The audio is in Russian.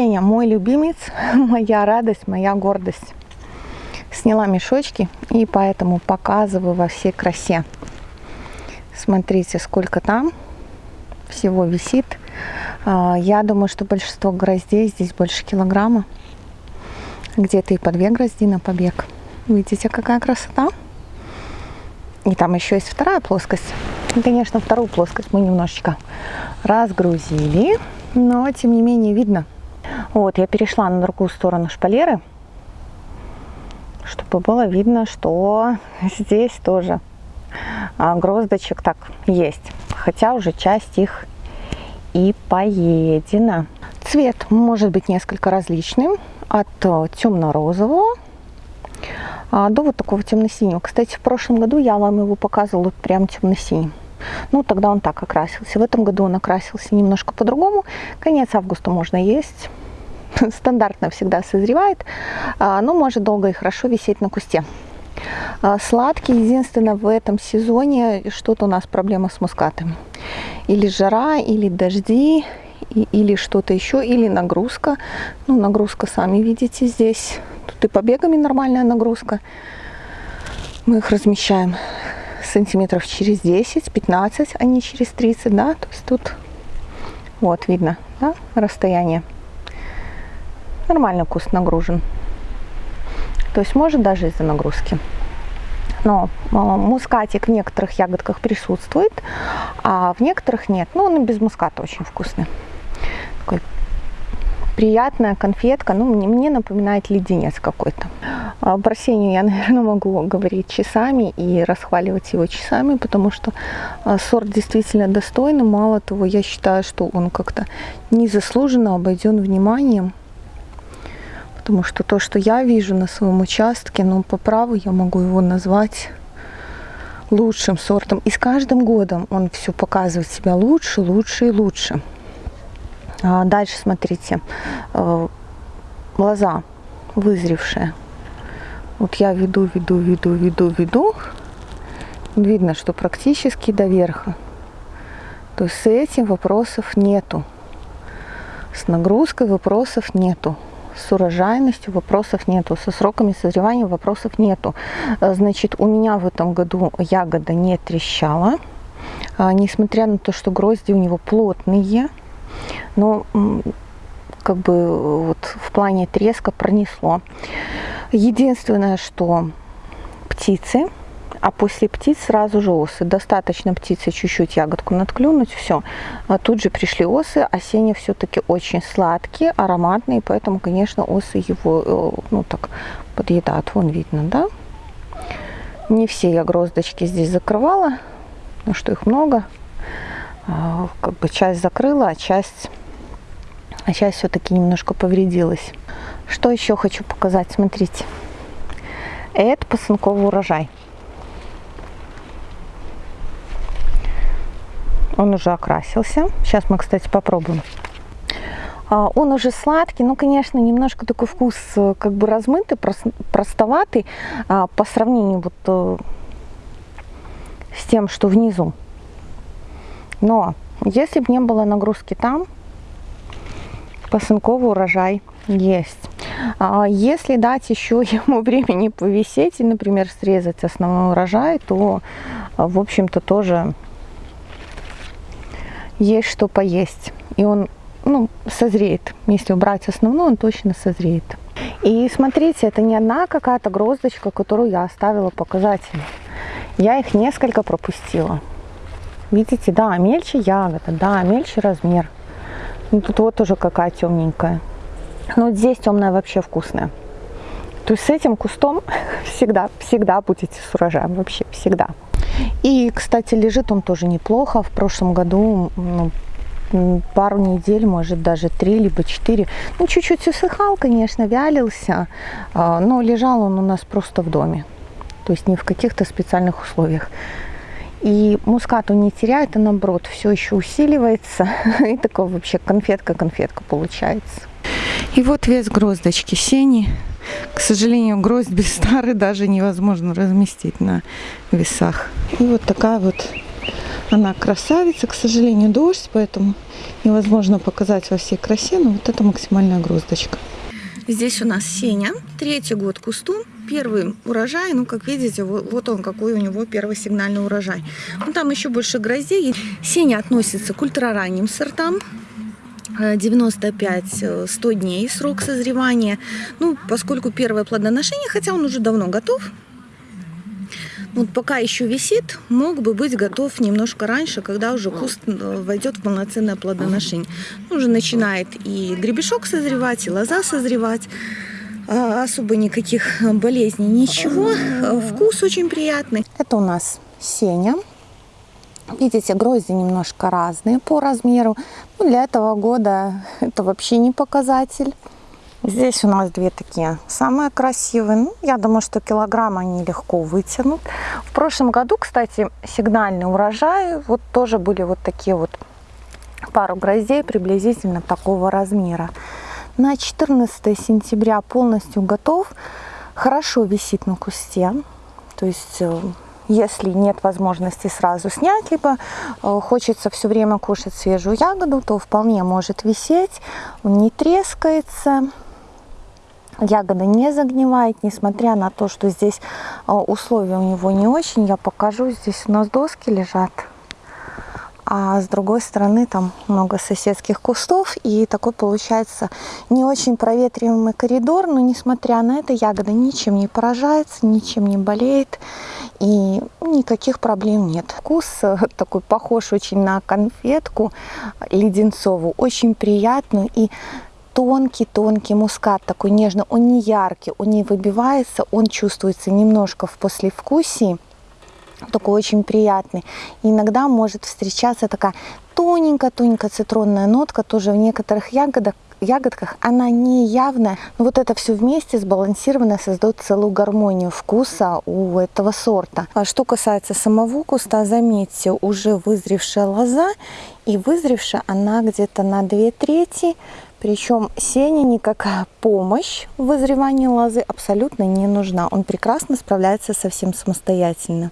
Сеня, мой любимец, моя радость, моя гордость. Сняла мешочки и поэтому показываю во всей красе. Смотрите, сколько там всего висит. А, я думаю, что большинство гроздей здесь больше килограмма. Где-то и по две грозди на побег. Видите, какая красота? И там еще есть вторая плоскость. И, конечно, вторую плоскость мы немножечко разгрузили, но тем не менее видно. Вот, я перешла на другую сторону шпалеры, чтобы было видно, что здесь тоже а, гроздочек так есть. Хотя уже часть их и поедена. Цвет может быть несколько различным. От э, темно-розового а, до вот такого темно-синего. Кстати, в прошлом году я вам его показывала прям темно-синим. Ну, тогда он так окрасился. В этом году он окрасился немножко по-другому. Конец августа можно есть. Стандартно всегда созревает, а, но может долго и хорошо висеть на кусте. А, сладкий, единственное, в этом сезоне что-то у нас проблема с мускатом. Или жара, или дожди, или что-то еще, или нагрузка. Ну, нагрузка, сами видите, здесь Тут и побегами нормальная нагрузка. Мы их размещаем сантиметров через 10-15, а не через 30, да, то есть тут вот видно, да, расстояние. Нормально куст нагружен. То есть может даже из-за нагрузки. Но э, мускатик в некоторых ягодках присутствует, а в некоторых нет. Ну, он и без муската очень вкусный. Такой приятная конфетка, ну, мне, мне напоминает леденец какой-то. А про Сеню я, наверное, могу говорить часами и расхваливать его часами, потому что а, сорт действительно достойный. Мало того, я считаю, что он как-то незаслуженно обойден вниманием. Потому что то, что я вижу на своем участке, ну, по праву я могу его назвать лучшим сортом. И с каждым годом он все показывает себя лучше, лучше и лучше. А дальше смотрите, э, лоза вызревшая. Вот я веду, веду, веду, веду, веду. Видно, что практически до верха. То есть с этим вопросов нету. С нагрузкой вопросов нету. С урожайностью вопросов нету. Со сроками созревания вопросов нету. Э, значит, у меня в этом году ягода не трещала. А, несмотря на то, что грозди у него плотные, но как бы вот в плане треска пронесло. Единственное, что птицы, а после птиц сразу же осы. Достаточно птицы чуть-чуть ягодку надклюнуть, все. А тут же пришли осы. Осенние все-таки очень сладкие, ароматные, поэтому, конечно, осы его, э, ну так, подъедают. Вон видно, да? Не все я гроздочки здесь закрывала, потому что их много. А, как бы часть закрыла, а часть а часть все-таки немножко повредилась. Что еще хочу показать? Смотрите. Это пасынковый урожай. Он уже окрасился. Сейчас мы, кстати, попробуем. А, он уже сладкий, ну, конечно, немножко такой вкус э, как бы размытый, простоватый а, по сравнению вот э, с тем, что внизу. Но если бы не было нагрузки там, Посынковый урожай есть. А если дать еще ему времени повисеть и, например, срезать основной урожай, то, в общем-то, тоже есть что поесть. И он ну, созреет. Если убрать основной, он точно созреет. И смотрите, это не одна какая-то гроздочка, которую я оставила показательно. Я их несколько пропустила. Видите, да, мельче ягода, да, мельче размер. Ну, тут вот уже какая темненькая. Но вот здесь темная вообще вкусная. То есть с этим кустом всегда, всегда будете с урожаем, вообще всегда. И, кстати, лежит он тоже неплохо. В прошлом году ну, пару недель, может даже три либо четыре. Ну, чуть-чуть усыхал, конечно, вялился, а, но лежал он у нас просто в доме. То есть не в каких-то специальных условиях. И мускат он не теряет, а наоборот все еще усиливается. И такое вообще конфетка-конфетка получается. И вот вес гроздочки сени. К сожалению, гроздь без стары даже невозможно разместить на весах. И вот такая вот Она красавица, к сожалению, дождь, поэтому невозможно показать во всей красе, но вот это максимальная гроздочка. Здесь у нас Сеня, третий год кусту, первый урожай, ну, как видите, вот он, какой у него первый сигнальный урожай. Ну, там еще больше гроздей. Сеня относится к ультраранним сортам, 95-100 э, дней срок созревания. Ну, поскольку первое плодоношение, хотя он уже давно готов, вот пока еще висит, мог бы быть готов немножко раньше, когда уже куст э, войдет в полноценное плодоношение. Уже начинает и гребешок созревать, и лоза созревать. Особо никаких болезней, ничего. Вкус очень приятный. Это у нас сеня. Видите, грозди немножко разные по размеру. Ну, для этого года это вообще не показатель. Здесь у нас две такие самые красивые. Ну, я думаю, что килограмм они легко вытянут. В прошлом году, кстати, сигнальный урожай. Вот тоже были вот такие вот пару гроздей приблизительно такого размера. На 14 сентября полностью готов. Хорошо висит на кусте. То есть э, если нет возможности сразу снять, либо э, хочется все время кушать свежую ягоду, то вполне может висеть, он не трескается, ягода не загнивает, несмотря на то, что здесь э, условия у него не очень. Я покажу, здесь у нас доски лежат а с другой стороны там много соседских кустов, и такой получается не очень проветриваемый коридор, но несмотря на это ягода ничем не поражается, ничем не болеет, и никаких проблем нет. Вкус э, такой похож очень на конфетку леденцовую, очень приятную и тонкий-тонкий мускат, такой нежный, он не яркий, он не выбивается, он чувствуется немножко в послевкусии такой очень приятный. Иногда может встречаться такая тоненькая-тоненькая цитронная нотка, тоже в некоторых ягодах, ягодках она не явная, но вот это все вместе сбалансированно создает целую гармонию вкуса у этого сорта. А что касается самого куста, заметьте, уже вызревшая лоза, и вызревшая она где-то на 2 трети, причем сене никакая помощь в вызревании лозы абсолютно не нужна. Он прекрасно справляется совсем самостоятельно.